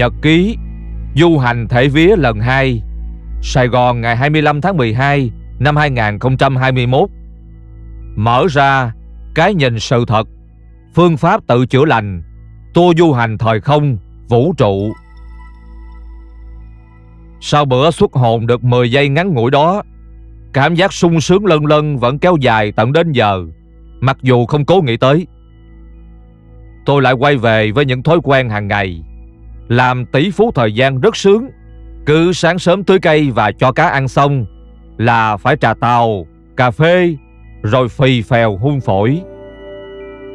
Nhật ký, Du hành thể vía lần 2 Sài Gòn ngày 25 tháng 12 năm 2021 Mở ra Cái nhìn sự thật, Phương pháp tự chữa lành, Tour du hành thời không, Vũ trụ. Sau bữa xuất hồn được 10 giây ngắn ngủi đó, Cảm giác sung sướng lân lân vẫn kéo dài tận đến giờ, Mặc dù không cố nghĩ tới. Tôi lại quay về với những thói quen hàng ngày. Làm tỷ phú thời gian rất sướng. Cứ sáng sớm tưới cây và cho cá ăn xong Là phải trà tàu, cà phê Rồi phì phèo hun phổi.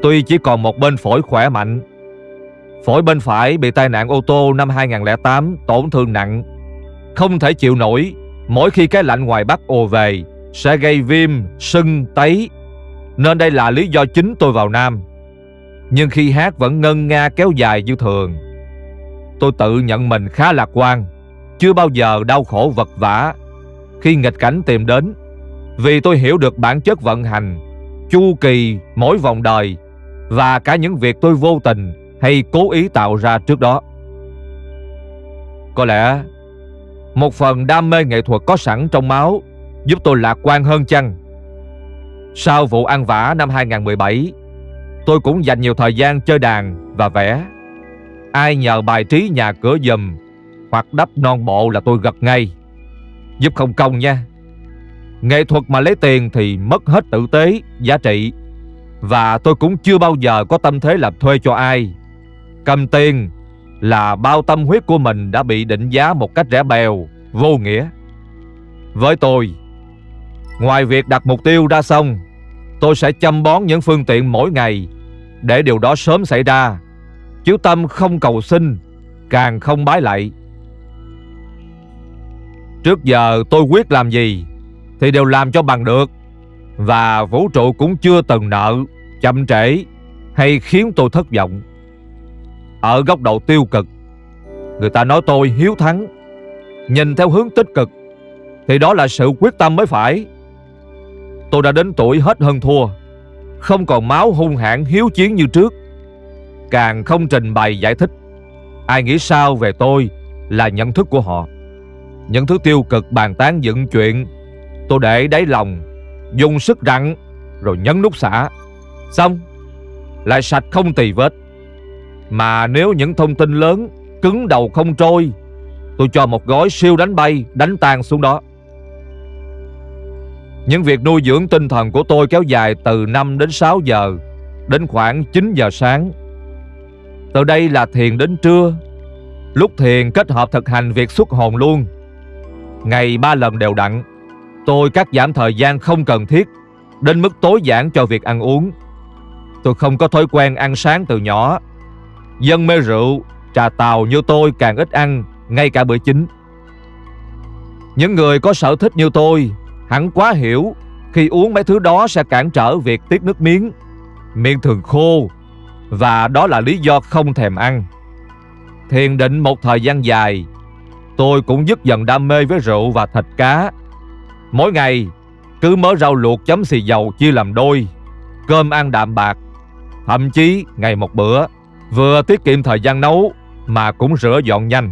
Tuy chỉ còn một bên phổi khỏe mạnh Phổi bên phải bị tai nạn ô tô năm 2008 tổn thương nặng. Không thể chịu nổi Mỗi khi cái lạnh ngoài Bắc ồ về Sẽ gây viêm, sưng, tấy. Nên đây là lý do chính tôi vào Nam. Nhưng khi hát vẫn ngân nga kéo dài như thường. Tôi tự nhận mình khá lạc quan, Chưa bao giờ đau khổ vật vã Khi nghịch cảnh tìm đến, Vì tôi hiểu được bản chất vận hành, Chu kỳ mỗi vòng đời Và cả những việc tôi vô tình Hay cố ý tạo ra trước đó. Có lẽ một phần đam mê nghệ thuật có sẵn trong máu Giúp tôi lạc quan hơn chăng? Sau vụ ăn vả năm 2017 Tôi cũng dành nhiều thời gian chơi đàn và vẽ. Ai nhờ bài trí nhà cửa dùm Hoặc đắp non bộ là tôi gật ngay Giúp không công nha Nghệ thuật mà lấy tiền thì mất hết tử tế, giá trị Và tôi cũng chưa bao giờ có tâm thế làm thuê cho ai Cầm tiền là bao tâm huyết của mình đã bị định giá một cách rẻ bèo, vô nghĩa. Với tôi, ngoài việc đặt mục tiêu ra xong, tôi sẽ chăm bón những phương tiện mỗi ngày để điều đó sớm xảy ra chiếu tâm không cầu xin, càng không bái lạy. Trước giờ tôi quyết làm gì thì đều làm cho bằng được. Và vũ trụ cũng chưa từng nợ, chậm trễ hay khiến tôi thất vọng. Ở góc độ tiêu cực Người ta nói tôi hiếu thắng Nhìn theo hướng tích cực Thì đó là sự quyết tâm mới phải Tôi đã đến tuổi hết hơn thua Không còn máu hung hãn hiếu chiến như trước Càng không trình bày giải thích. Ai nghĩ sao về tôi Là nhận thức của họ. Những thứ tiêu cực bàn tán dựng chuyện, Tôi để đáy lòng, Dùng sức rặn, Rồi nhấn nút xả. Xong, Lại sạch không tì vết. Mà nếu những thông tin lớn Cứng đầu không trôi, Tôi cho một gói siêu đánh bay, Đánh tan xuống đó. Những việc nuôi dưỡng tinh thần của tôi Kéo dài từ 5 đến 6 giờ Đến khoảng 9 giờ sáng. Từ đây là thiền đến trưa. Lúc thiền kết hợp thực hành việc xuất hồn luôn. Ngày ba lần đều đặn. Tôi cắt giảm thời gian không cần thiết Đến mức tối giản cho việc ăn uống. Tôi không có thói quen ăn sáng từ nhỏ. Dân mê rượu, trà tàu như tôi càng ít ăn, ngay cả bữa chính. Những người có sở thích như tôi hẳn quá hiểu khi uống mấy thứ đó sẽ cản trở việc tiết nước miếng, miệng thường khô và đó là lý do không thèm ăn. Thiền định một thời gian dài, tôi cũng dứt dần đam mê với rượu và thịt cá. Mỗi ngày, cứ mớ rau luộc chấm xì dầu chia làm đôi, cơm ăn đạm bạc, thậm chí ngày một bữa. Vừa tiết kiệm thời gian nấu Mà cũng rửa dọn nhanh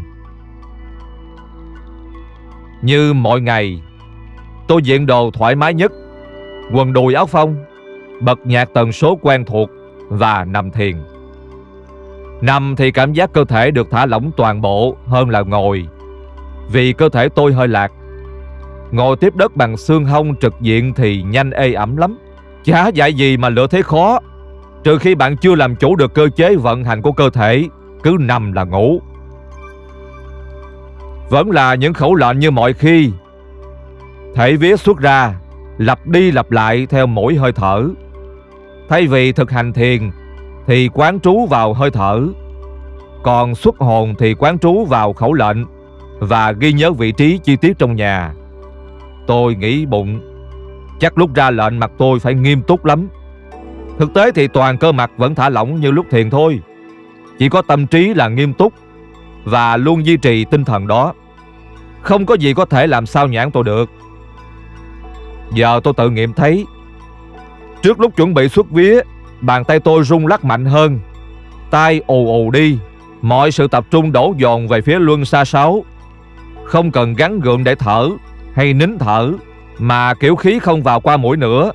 Như mọi ngày Tôi diện đồ thoải mái nhất Quần đùi áo phông Bật nhạc tần số quen thuộc và nằm thiền. Nằm thì cảm giác cơ thể được thả lỏng toàn bộ Hơn là ngồi, Vì cơ thể tôi hơi lạc. Ngồi tiếp đất bằng xương hông trực diện Thì nhanh ê ẩm lắm. Chả dạy gì mà lựa thế khó, Trừ khi bạn chưa làm chủ được cơ chế vận hành của cơ thể, Cứ nằm là ngủ. Vẫn là những khẩu lệnh như mọi khi. Thể vía xuất ra, Lặp đi lặp lại theo mỗi hơi thở. Thay vì thực hành thiền, Thì quán trú vào hơi thở. Còn xuất hồn thì quán trú vào khẩu lệnh Và ghi nhớ vị trí chi tiết trong nhà. Tôi nghĩ bụng. Chắc lúc ra lệnh mặt tôi phải nghiêm túc lắm. Thực tế thì toàn cơ mặt vẫn thả lỏng như lúc thiền thôi. Chỉ có tâm trí là nghiêm túc Và luôn duy trì tinh thần đó. Không có gì có thể làm sao nhãn tôi được. Giờ tôi tự nghiệm thấy Trước lúc chuẩn bị xuất vía, Bàn tay tôi rung lắc mạnh hơn. Tay ù ù đi. Mọi sự tập trung đổ dồn về phía luân xa sáu. Không cần gắn gượng để thở Hay nín thở, Mà kiểu khí không vào qua mũi nữa,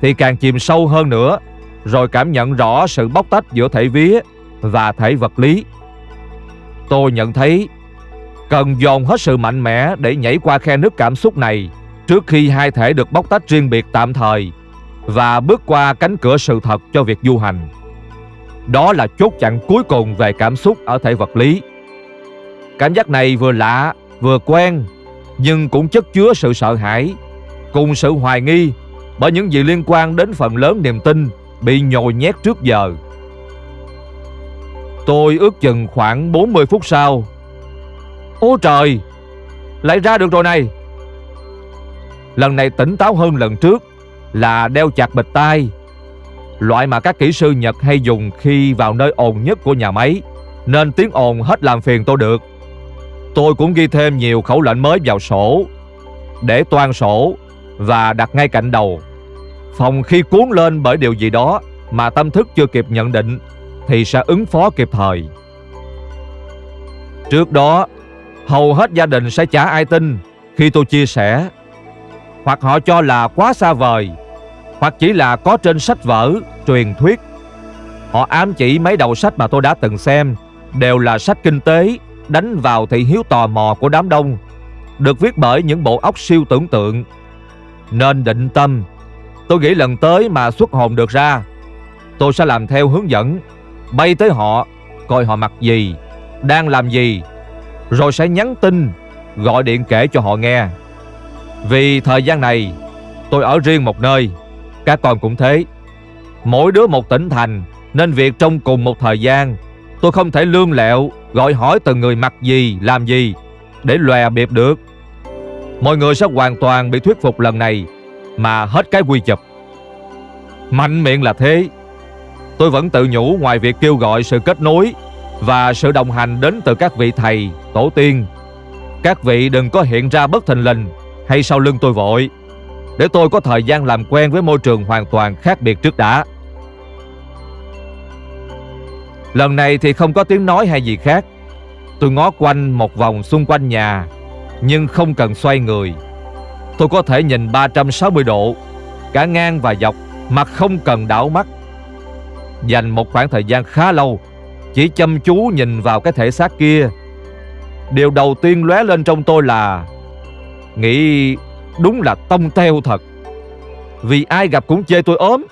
Thì càng chìm sâu hơn nữa, Rồi cảm nhận rõ sự bóc tách giữa thể vía Và thể vật lý. Tôi nhận thấy Cần dồn hết sự mạnh mẽ Để nhảy qua khe nước cảm xúc này Trước khi hai thể được bóc tách riêng biệt tạm thời. Và bước qua cánh cửa sự thật cho việc du hành đó là chốt chặn cuối cùng về cảm xúc ở thể vật lý. Cảm giác này vừa lạ, vừa quen, nhưng cũng chất chứa sự sợ hãi, cùng sự hoài nghi bởi những gì liên quan đến phần lớn niềm tin bị nhồi nhét trước giờ. Tôi ước chừng khoảng 40 phút sau. Ô trời, lại ra được rồi này. Lần này tỉnh táo hơn lần trước là đeo chặt bịch tai loại mà các kỹ sư Nhật hay dùng khi vào nơi ồn nhất của nhà máy, nên tiếng ồn hết làm phiền tôi được. Tôi cũng ghi thêm nhiều khẩu lệnh mới vào sổ, để toan sổ và đặt ngay cạnh đầu. Phòng khi cuốn lên bởi điều gì đó mà tâm thức chưa kịp nhận định thì sẽ ứng phó kịp thời. Trước đó, hầu hết gia đình sẽ chả ai tin khi tôi chia sẻ, hoặc họ cho là quá xa vời hoặc chỉ là có trên sách vở, truyền thuyết. Họ ám chỉ mấy đầu sách mà tôi đã từng xem đều là sách kinh tế đánh vào thị hiếu tò mò của đám đông, được viết bởi những bộ óc siêu tưởng tượng. Nên định tâm, tôi nghĩ lần tới mà xuất hồn được ra, tôi sẽ làm theo hướng dẫn, bay tới họ, coi họ mặc gì, đang làm gì, rồi sẽ nhắn tin, gọi điện kể cho họ nghe. Vì thời gian này, tôi ở riêng một nơi, các con cũng thế. Mỗi đứa một tỉnh thành Nên việc trong cùng một thời gian. Tôi không thể lương lẹo Gọi hỏi từng người mặc gì, làm gì Để lòe biệp được. Mọi người sẽ hoàn toàn bị thuyết phục lần này Mà hết cái quy chụp. Mạnh miệng là thế. Tôi vẫn tự nhủ ngoài việc kêu gọi sự kết nối Và sự đồng hành đến từ các vị thầy, tổ tiên. Các vị đừng có hiện ra bất thình lình Hay sau lưng tôi vội để tôi có thời gian làm quen với môi trường hoàn toàn khác biệt trước đã. Lần này thì không có tiếng nói hay gì khác. Tôi ngó quanh một vòng xung quanh nhà, nhưng không cần xoay người. Tôi có thể nhìn 360 độ, cả ngang và dọc, mà không cần đảo mắt. Dành một khoảng thời gian khá lâu, chỉ chăm chú nhìn vào cái thể xác kia. Điều đầu tiên lóe lên trong tôi là nghĩ Đúng là tông teo thật. Vì ai gặp cũng chê tôi ốm.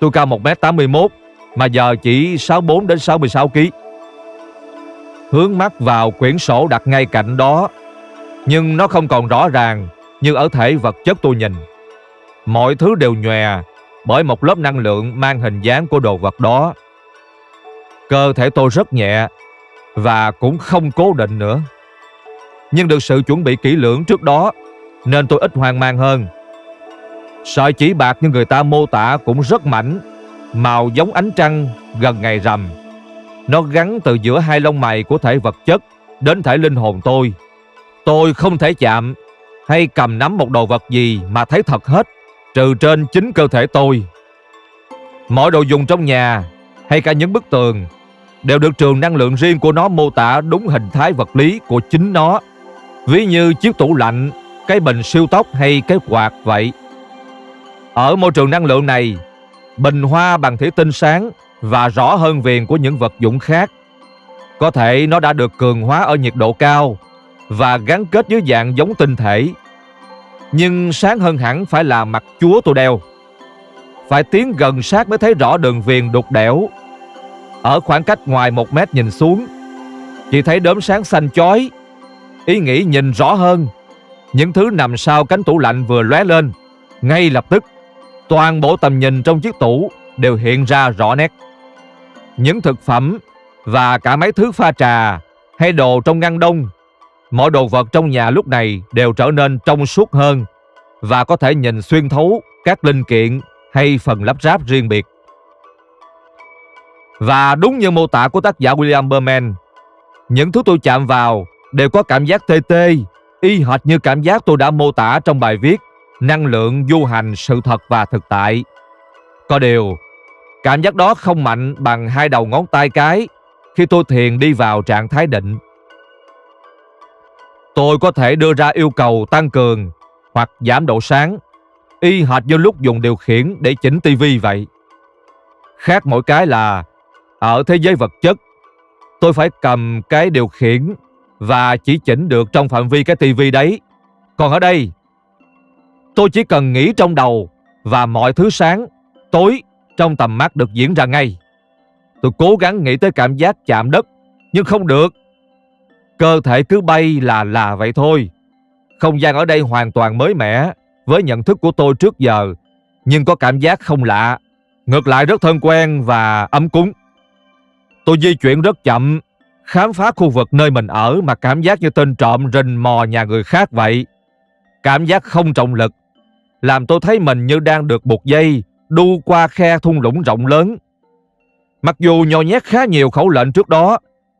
Tôi cao 1m81 Mà giờ chỉ 64 đến 66 kg Hướng mắt vào quyển sổ đặt ngay cạnh đó, Nhưng nó không còn rõ ràng Như ở thể vật chất tôi nhìn. Mọi thứ đều nhòe Bởi một lớp năng lượng mang hình dáng của đồ vật đó. Cơ thể tôi rất nhẹ Và cũng không cố định nữa. Nhưng được sự chuẩn bị kỹ lưỡng trước đó nên tôi ít hoang mang hơn. Sợi chỉ bạc như người ta mô tả cũng rất mảnh, màu giống ánh trăng gần ngày rằm. Nó gắn từ giữa hai lông mày của thể vật chất đến thể linh hồn tôi. Tôi không thể chạm hay cầm nắm một đồ vật gì mà thấy thật hết, trừ trên chính cơ thể tôi. Mọi đồ dùng trong nhà hay cả những bức tường đều được trường năng lượng riêng của nó mô tả đúng hình thái vật lý của chính nó. Ví như chiếc tủ lạnh cái bình siêu tốc hay cái quạt vậy. Ở môi trường năng lượng này, bình hoa bằng thủy tinh sáng và rõ hơn viền của những vật dụng khác. Có thể nó đã được cường hóa ở nhiệt độ cao và gắn kết dưới dạng giống tinh thể. Nhưng sáng hơn hẳn phải là mặt chúa tôi đeo. Phải tiến gần sát mới thấy rõ đường viền đục đẽo. Ở khoảng cách ngoài một mét nhìn xuống, chỉ thấy đốm sáng xanh chói. Ý nghĩ nhìn rõ hơn những thứ nằm sau cánh tủ lạnh vừa lóe lên, ngay lập tức, toàn bộ tầm nhìn trong chiếc tủ đều hiện ra rõ nét. Những thực phẩm và cả mấy thứ pha trà hay đồ trong ngăn đông, mọi đồ vật trong nhà lúc này đều trở nên trong suốt hơn và có thể nhìn xuyên thấu các linh kiện hay phần lắp ráp riêng biệt. Và đúng như mô tả của tác giả William Berman, những thứ tôi chạm vào đều có cảm giác tê tê y hệt như cảm giác tôi đã mô tả trong bài viết Năng lượng du hành sự thật và thực tại. Có điều, cảm giác đó không mạnh bằng hai đầu ngón tay cái khi tôi thiền đi vào trạng thái định. Tôi có thể đưa ra yêu cầu tăng cường hoặc giảm độ sáng, y hệt như lúc dùng điều khiển để chỉnh tivi vậy. Khác mỗi cái là ở thế giới vật chất, tôi phải cầm cái điều khiển và chỉ chỉnh được trong phạm vi cái tivi đấy. Còn ở đây, tôi chỉ cần nghĩ trong đầu và mọi thứ sáng, tối trong tầm mắt được diễn ra ngay. Tôi cố gắng nghĩ tới cảm giác chạm đất, nhưng không được. Cơ thể cứ bay là là vậy thôi. Không gian ở đây hoàn toàn mới mẻ với nhận thức của tôi trước giờ, nhưng có cảm giác không lạ. Ngược lại rất thân quen và ấm cúng. Tôi di chuyển rất chậm, khám phá khu vực nơi mình ở mà cảm giác như tên trộm rình mò nhà người khác vậy. Cảm giác không trọng lực, làm tôi thấy mình như đang được buộc dây đu qua khe thung lũng rộng lớn. Mặc dù nhò nhét khá nhiều khẩu lệnh trước đó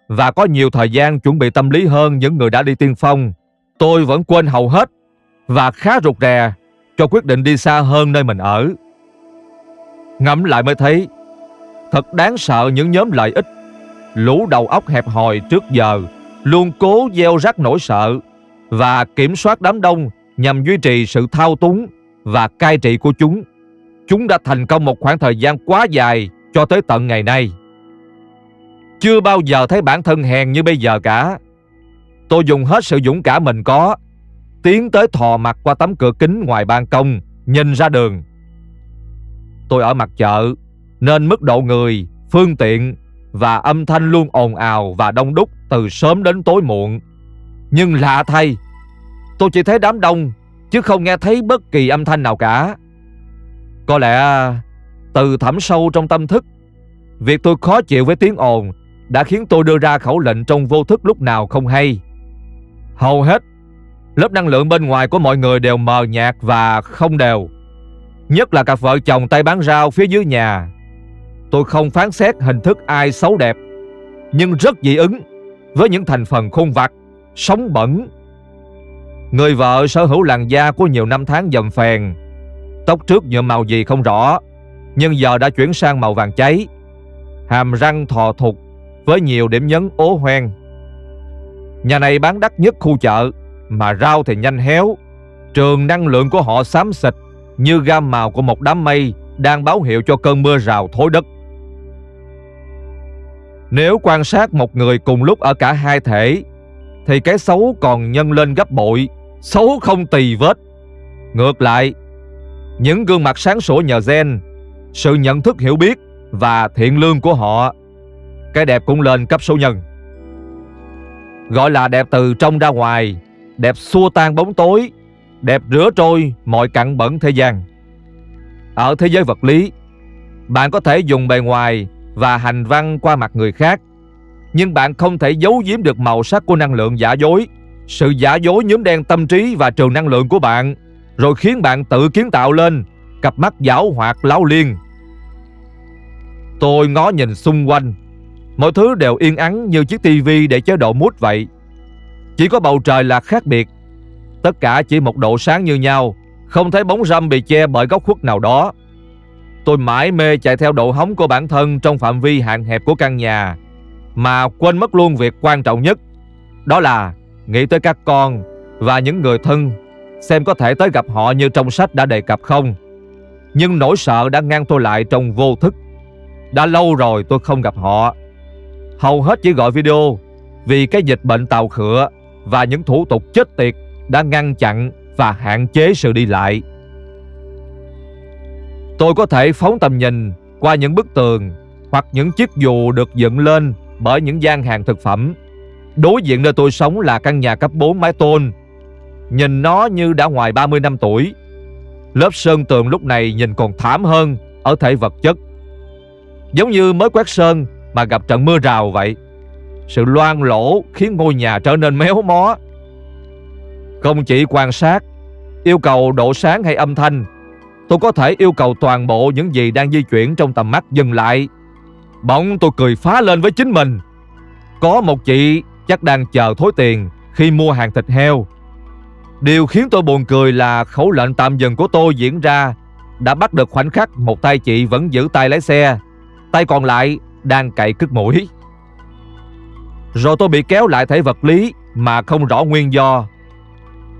và có nhiều thời gian chuẩn bị tâm lý hơn những người đã đi tiên phong, tôi vẫn quên hầu hết và khá rụt rè cho quyết định đi xa hơn nơi mình ở. Ngẫm lại mới thấy thật đáng sợ những nhóm lợi ích lũ đầu óc hẹp hòi trước giờ luôn cố gieo rắc nỗi sợ và kiểm soát đám đông nhằm duy trì sự thao túng và cai trị của chúng. Chúng đã thành công một khoảng thời gian quá dài cho tới tận ngày nay. Chưa bao giờ thấy bản thân hèn như bây giờ cả. Tôi dùng hết sự dũng cảm mình có, tiến tới thò mặt qua tấm cửa kính ngoài ban công, nhìn ra đường. Tôi ở mặt chợ, nên mức độ người, phương tiện và âm thanh luôn ồn ào và đông đúc từ sớm đến tối muộn. Nhưng lạ thay, tôi chỉ thấy đám đông chứ không nghe thấy bất kỳ âm thanh nào cả. Có lẽ từ thẳm sâu trong tâm thức, việc tôi khó chịu với tiếng ồn đã khiến tôi đưa ra khẩu lệnh trong vô thức lúc nào không hay. Hầu hết, lớp năng lượng bên ngoài của mọi người đều mờ nhạt và không đều. Nhất là cặp vợ chồng tay bán rau phía dưới nhà. Tôi không phán xét hình thức ai xấu đẹp, nhưng rất dị ứng với những thành phần khôn vặt, sống bẩn. Người vợ sở hữu làn da của nhiều năm tháng dầm phèn, tóc trước nhuộm màu gì không rõ, nhưng giờ đã chuyển sang màu vàng cháy. Hàm răng thò thụt với nhiều điểm nhấn ố hoen. Nhà này bán đắt nhất khu chợ, mà rau thì nhanh héo. Trường năng lượng của họ xám xịt như gam màu của một đám mây đang báo hiệu cho cơn mưa rào thối đất. Nếu quan sát một người cùng lúc ở cả hai thể, thì cái xấu còn nhân lên gấp bội, xấu không tì vết. Ngược lại, những gương mặt sáng sủa nhờ gen, sự nhận thức hiểu biết và thiện lương của họ, cái đẹp cũng lên cấp số nhân. Gọi là đẹp từ trong ra ngoài, đẹp xua tan bóng tối, đẹp rửa trôi mọi cặn bẩn thế gian. Ở thế giới vật lý, bạn có thể dùng bề ngoài và hành văn qua mặt người khác, nhưng bạn không thể giấu giếm được màu sắc của năng lượng giả dối, sự giả dối nhóm đen tâm trí và trường năng lượng của bạn, rồi khiến bạn tự kiến tạo lên cặp mắt giảo hoạt láo liên. Tôi ngó nhìn xung quanh, mọi thứ đều yên ắng như chiếc tivi để chế độ mút vậy. Chỉ có bầu trời là khác biệt, tất cả chỉ một độ sáng như nhau, không thấy bóng râm bị che bởi góc khuất nào đó. Tôi mãi mê chạy theo độ hóng của bản thân trong phạm vi hạn hẹp của căn nhà, mà quên mất luôn việc quan trọng nhất, đó là nghĩ tới các con và những người thân, xem có thể tới gặp họ như trong sách đã đề cập không. Nhưng nỗi sợ đã ngăn tôi lại trong vô thức. Đã lâu rồi tôi không gặp họ. Hầu hết chỉ gọi video vì cái dịch bệnh tàu khựa và những thủ tục chết tiệt đã ngăn chặn và hạn chế sự đi lại. Tôi có thể phóng tầm nhìn qua những bức tường hoặc những chiếc dù được dựng lên bởi những gian hàng thực phẩm. Đối diện nơi tôi sống là căn nhà cấp 4 mái tôn. Nhìn nó như đã ngoài 30 năm tuổi. Lớp sơn tường lúc này nhìn còn thảm hơn ở thể vật chất. Giống như mới quét sơn mà gặp trận mưa rào vậy. Sự loang lỗ khiến ngôi nhà trở nên méo mó. Không chỉ quan sát, yêu cầu độ sáng hay âm thanh, tôi có thể yêu cầu toàn bộ những gì đang di chuyển trong tầm mắt dừng lại. Bỗng tôi cười phá lên với chính mình. Có một chị chắc đang chờ thối tiền khi mua hàng thịt heo. Điều khiến tôi buồn cười là khẩu lệnh tạm dừng của tôi diễn ra đã bắt được khoảnh khắc một tay chị vẫn giữ tay lái xe, tay còn lại đang cậy cứt mũi. Rồi tôi bị kéo lại thể vật lý Mà không rõ nguyên do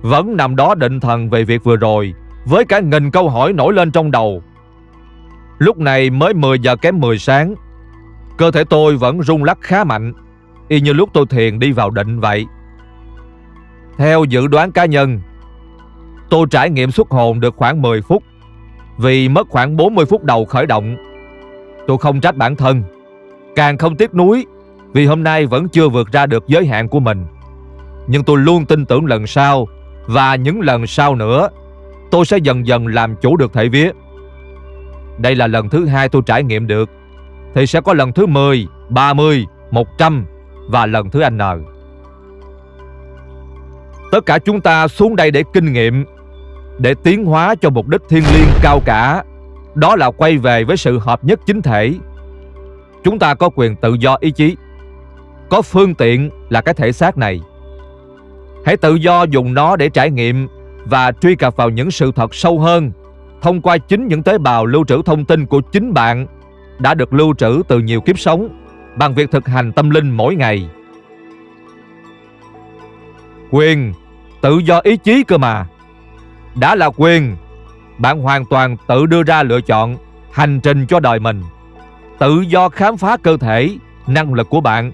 Vẫn nằm đó định thần về việc vừa rồi với cả nghìn câu hỏi nổi lên trong đầu. Lúc này mới 10 giờ kém 10 sáng, Cơ thể tôi vẫn rung lắc khá mạnh, Y như lúc tôi thiền đi vào định vậy. Theo dự đoán cá nhân, Tôi trải nghiệm xuất hồn được khoảng 10 phút, Vì mất khoảng 40 phút đầu khởi động. Tôi không trách bản thân, Càng không tiếc nuối, Vì hôm nay vẫn chưa vượt ra được giới hạn của mình. Nhưng tôi luôn tin tưởng lần sau Và những lần sau nữa. Tôi sẽ dần dần làm chủ được thể vía. Đây là lần thứ hai tôi trải nghiệm được. Thì sẽ có lần thứ 10, 30, 100 Và lần thứ N. Tất cả chúng ta xuống đây để kinh nghiệm Để tiến hóa cho mục đích thiên liêng cao cả. Đó là quay về với sự hợp nhất chính thể. Chúng ta có quyền tự do ý chí Có phương tiện là cái thể xác này. Hãy tự do dùng nó để trải nghiệm và truy cập vào những sự thật sâu hơn. Thông qua chính những tế bào lưu trữ thông tin của chính bạn Đã được lưu trữ từ nhiều kiếp sống Bằng việc thực hành tâm linh mỗi ngày. Quyền Tự do ý chí cơ mà. Đã là quyền Bạn hoàn toàn tự đưa ra lựa chọn Hành trình cho đời mình. Tự do khám phá cơ thể, năng lực của bạn.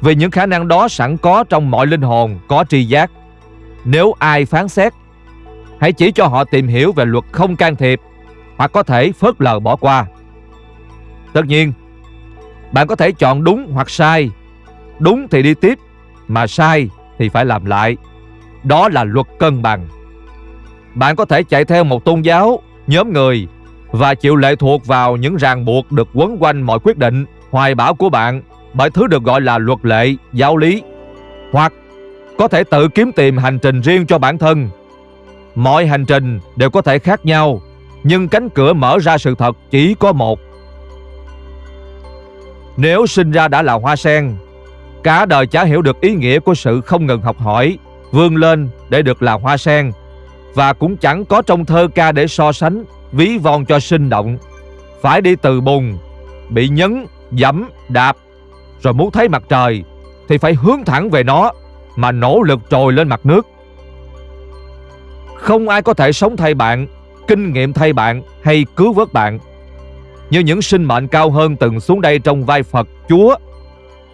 Vì những khả năng đó sẵn có trong mọi linh hồn có tri giác. Nếu ai phán xét, hãy chỉ cho họ tìm hiểu về luật không can thiệp hoặc có thể phớt lờ bỏ qua. Tất nhiên, bạn có thể chọn đúng hoặc sai. Đúng thì đi tiếp, mà sai thì phải làm lại. Đó là luật cân bằng. Bạn có thể chạy theo một tôn giáo, nhóm người và chịu lệ thuộc vào những ràng buộc được quấn quanh mọi quyết định, hoài bão của bạn bởi thứ được gọi là luật lệ, giáo lý. Hoặc có thể tự kiếm tìm hành trình riêng cho bản thân. Mọi hành trình đều có thể khác nhau, nhưng cánh cửa mở ra sự thật chỉ có một. Nếu sinh ra đã là hoa sen, cả đời chả hiểu được ý nghĩa của sự không ngừng học hỏi, vươn lên để được là hoa sen, và cũng chẳng có trong thơ ca để so sánh ví von cho sinh động phải đi từ bùn bị nhấn dẫm đạp rồi muốn thấy mặt trời thì phải hướng thẳng về nó mà nỗ lực trồi lên mặt nước không ai có thể sống thay bạn, kinh nghiệm thay bạn hay cứu vớt bạn như những sinh mệnh cao hơn từng xuống đây trong vai Phật, Chúa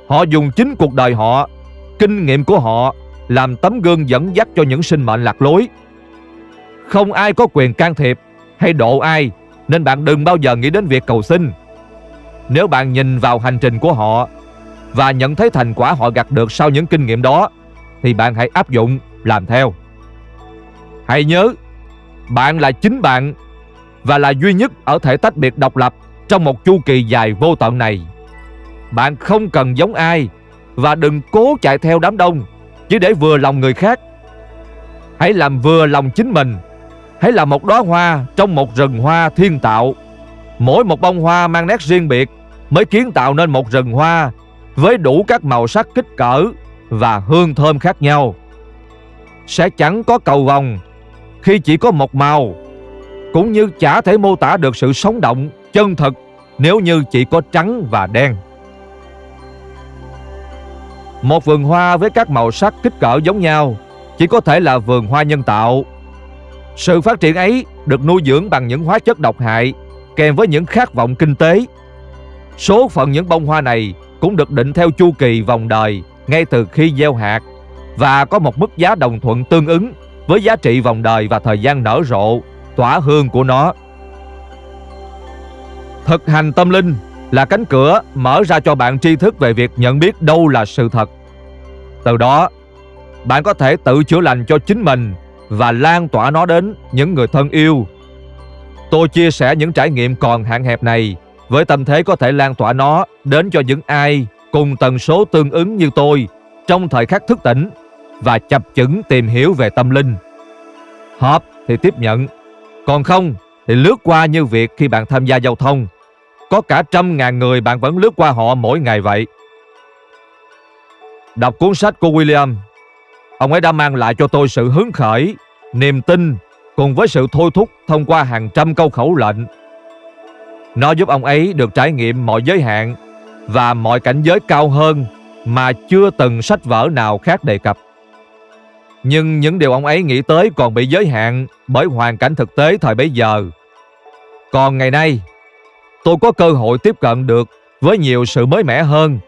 họ dùng chính cuộc đời họ, kinh nghiệm của họ, làm tấm gương dẫn dắt cho những sinh mệnh lạc lối không ai có quyền can thiệp hay độ ai, nên bạn đừng bao giờ nghĩ đến việc cầu xin. Nếu bạn nhìn vào hành trình của họ và nhận thấy thành quả họ gặt được sau những kinh nghiệm đó, thì bạn hãy áp dụng, làm theo. Hãy nhớ, bạn là chính bạn và là duy nhất ở thể tách biệt độc lập trong một chu kỳ dài vô tận này. Bạn không cần giống ai và đừng cố chạy theo đám đông chỉ để vừa lòng người khác. Hãy làm vừa lòng chính mình hãy là một đóa hoa trong một rừng hoa thiên tạo. Mỗi một bông hoa mang nét riêng biệt mới kiến tạo nên một rừng hoa với đủ các màu sắc kích cỡ và hương thơm khác nhau. Sẽ chẳng có cầu vòng khi chỉ có một màu, cũng như chả thể mô tả được sự sống động, chân thực nếu như chỉ có trắng và đen. Một vườn hoa với các màu sắc kích cỡ giống nhau chỉ có thể là vườn hoa nhân tạo sự phát triển ấy được nuôi dưỡng bằng những hóa chất độc hại kèm với những khát vọng kinh tế. Số phận những bông hoa này cũng được định theo chu kỳ vòng đời ngay từ khi gieo hạt và có một mức giá đồng thuận tương ứng với giá trị vòng đời và thời gian nở rộ, tỏa hương của nó. Thực hành tâm linh là cánh cửa mở ra cho bạn tri thức về việc nhận biết đâu là sự thật. Từ đó, bạn có thể tự chữa lành cho chính mình và lan tỏa nó đến những người thân yêu. Tôi chia sẻ những trải nghiệm còn hạn hẹp này với tâm thế có thể lan tỏa nó đến cho những ai cùng tần số tương ứng như tôi trong thời khắc thức tỉnh và chập chững tìm hiểu về tâm linh. Hợp thì tiếp nhận, còn không thì lướt qua như việc khi bạn tham gia giao thông. Có cả trăm ngàn người bạn vẫn lướt qua họ mỗi ngày vậy. Đọc cuốn sách của William Ông ấy đã mang lại cho tôi sự hứng khởi, niềm tin cùng với sự thôi thúc thông qua hàng trăm câu khẩu lệnh. Nó giúp ông ấy được trải nghiệm mọi giới hạn và mọi cảnh giới cao hơn mà chưa từng sách vở nào khác đề cập. Nhưng những điều ông ấy nghĩ tới còn bị giới hạn bởi hoàn cảnh thực tế thời bấy giờ. Còn ngày nay, tôi có cơ hội tiếp cận được với nhiều sự mới mẻ hơn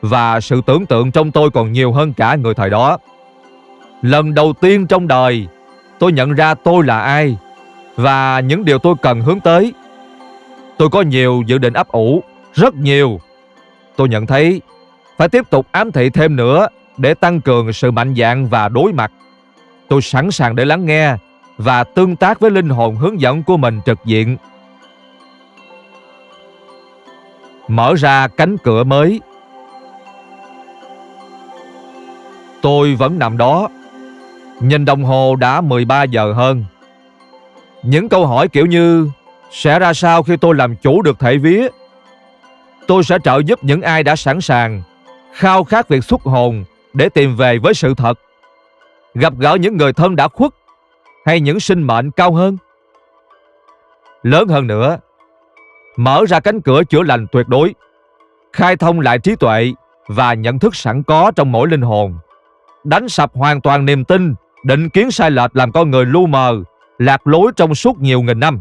và sự tưởng tượng trong tôi còn nhiều hơn cả người thời đó. Lần đầu tiên trong đời, tôi nhận ra tôi là ai và những điều tôi cần hướng tới. Tôi có nhiều dự định ấp ủ, rất nhiều. Tôi nhận thấy phải tiếp tục ám thị thêm nữa để tăng cường sự mạnh dạn và đối mặt. Tôi sẵn sàng để lắng nghe và tương tác với linh hồn hướng dẫn của mình trực diện. Mở ra cánh cửa mới. Tôi vẫn nằm đó. Nhìn đồng hồ đã 13 giờ hơn. Những câu hỏi kiểu như sẽ ra sao khi tôi làm chủ được thể vía? Tôi sẽ trợ giúp những ai đã sẵn sàng, khao khát việc xuất hồn để tìm về với sự thật. Gặp gỡ những người thân đã khuất hay những sinh mệnh cao hơn. Lớn hơn nữa, mở ra cánh cửa chữa lành tuyệt đối, khai thông lại trí tuệ và nhận thức sẵn có trong mỗi linh hồn, đánh sập hoàn toàn niềm tin, định kiến sai lệch làm con người lu mờ, lạc lối trong suốt nhiều nghìn năm,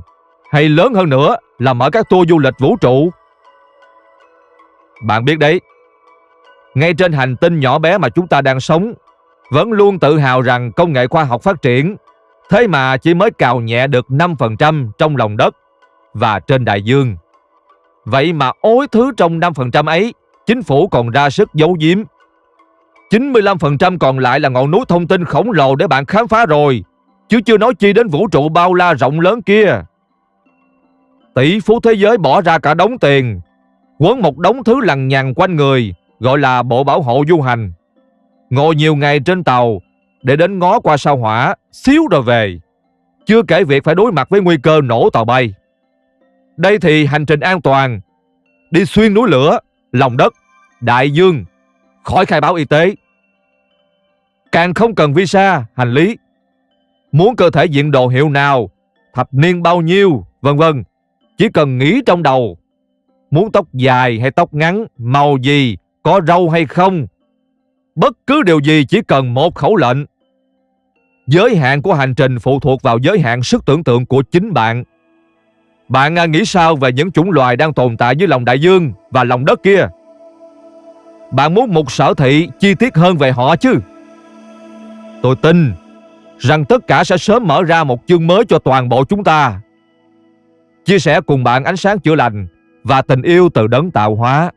hay lớn hơn nữa là mở các tour du lịch vũ trụ. Bạn biết đấy, ngay trên hành tinh nhỏ bé mà chúng ta đang sống, vẫn luôn tự hào rằng công nghệ khoa học phát triển, thế mà chỉ mới cào nhẹ được 5% trong lòng đất và trên đại dương. Vậy mà ối thứ trong 5% ấy, chính phủ còn ra sức giấu giếm. 95% còn lại là ngọn núi thông tin khổng lồ để bạn khám phá rồi, chứ chưa nói chi đến vũ trụ bao la rộng lớn kia. Tỷ phú thế giới bỏ ra cả đống tiền, quấn một đống thứ lằng nhằng quanh người, gọi là bộ bảo hộ du hành. Ngồi nhiều ngày trên tàu để đến ngó qua sao hỏa, xíu rồi về. Chưa kể việc phải đối mặt với nguy cơ nổ tàu bay. Đây thì hành trình an toàn, đi xuyên núi lửa, lòng đất, đại dương, khỏi khai báo y tế. Càng không cần visa, hành lý. Muốn cơ thể diện đồ hiệu nào, thập niên bao nhiêu, vân vân, chỉ cần nghĩ trong đầu. Muốn tóc dài hay tóc ngắn, màu gì, có râu hay không. Bất cứ điều gì chỉ cần một khẩu lệnh. Giới hạn của hành trình phụ thuộc vào giới hạn sức tưởng tượng của chính bạn. Bạn à, nghĩ sao về những chủng loài đang tồn tại dưới lòng đại dương và lòng đất kia? Bạn muốn một sở thị chi tiết hơn về họ chứ? Tôi tin rằng tất cả sẽ sớm mở ra một chương mới cho toàn bộ chúng ta. Chia sẻ cùng bạn ánh sáng chữa lành và tình yêu từ đấng tạo hóa.